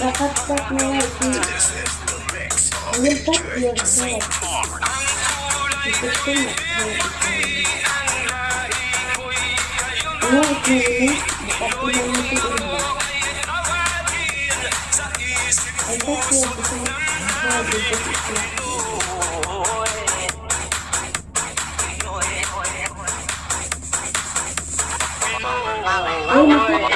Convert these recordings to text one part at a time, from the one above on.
Nakapula mo ito iba. Ay,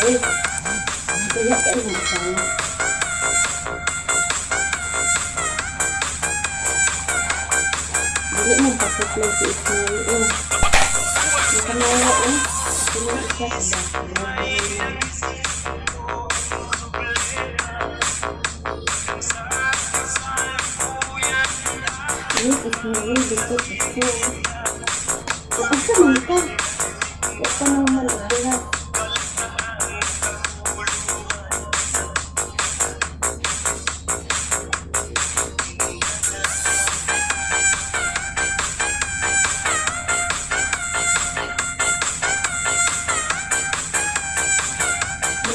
Ini kan mau pakai lagi itu. Ini mau ini. Ini ini. Apa sih mereka? Kita mau melihat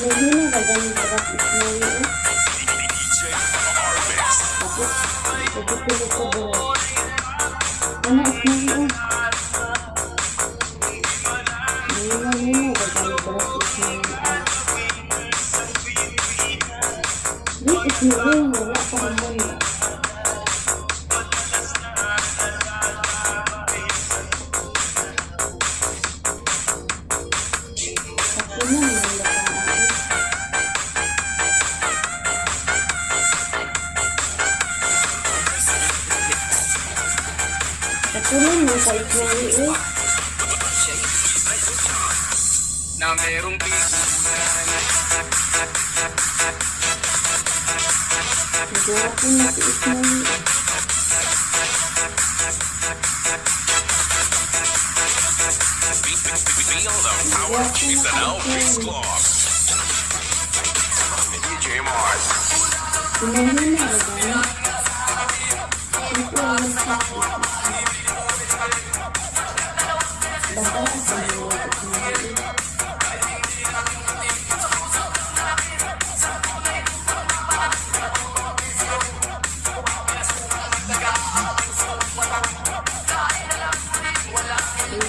man ka? Huwag ka nang malagyan. Bilhin na ganun dapat Ismail, oh. Tapos, tutulog ka ba? Ano, Ismail, oh. Bilhin na ganun dapat Ismail, ah. Wait, Ismail, wala pa naman. Ako Kunin mo sa ikweli. Na merong piso Gawapin na si ikweli. Feel the power of Ethan L. Beast Club. DJ Mars. Kunin mo na ba? Thank you.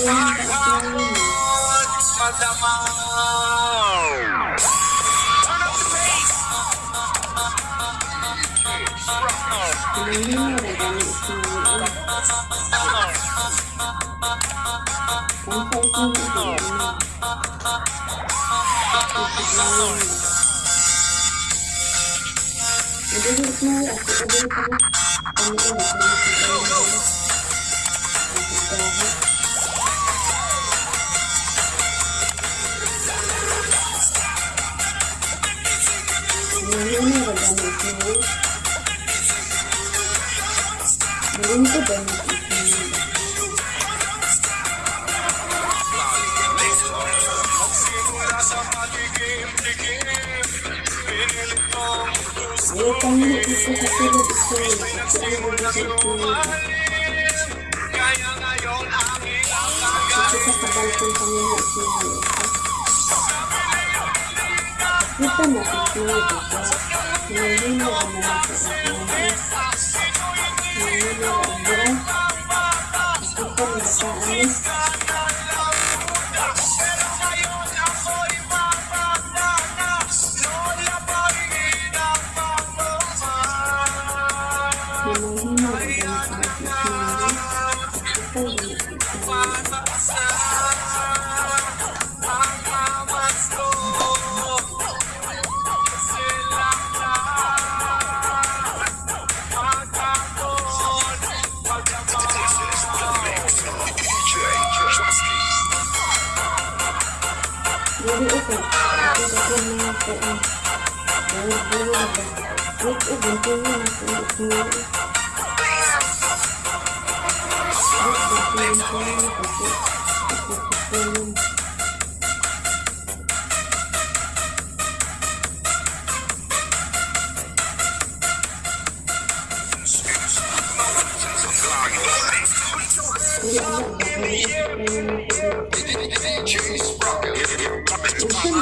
yang tak selalu Belum ada banyak istimewa Sampai sini tidak Ada hikmah aku ada hikmah Kamu ada hikmah Kita cakap tentang preciso fazer o que eu Deixa eu acabar com o caminho aqui. Disfrutan la lindo la oven. Ito sa kanya na po the buro-buro ba. Wait oven, tingnan na the ang ignore. Wait oven, tingnan na po the ignore.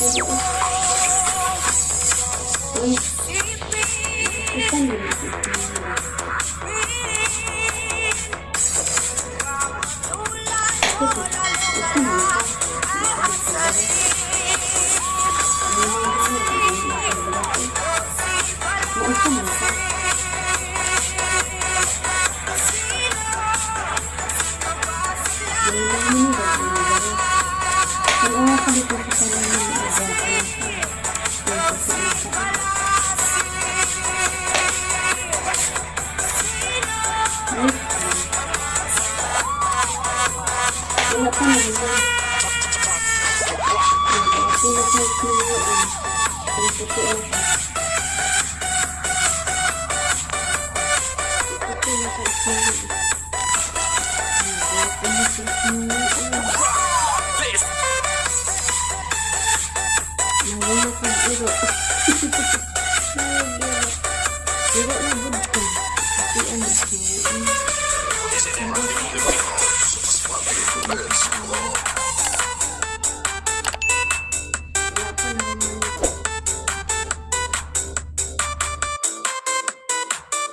Thank you. jeruk jeruknya bukan tidak.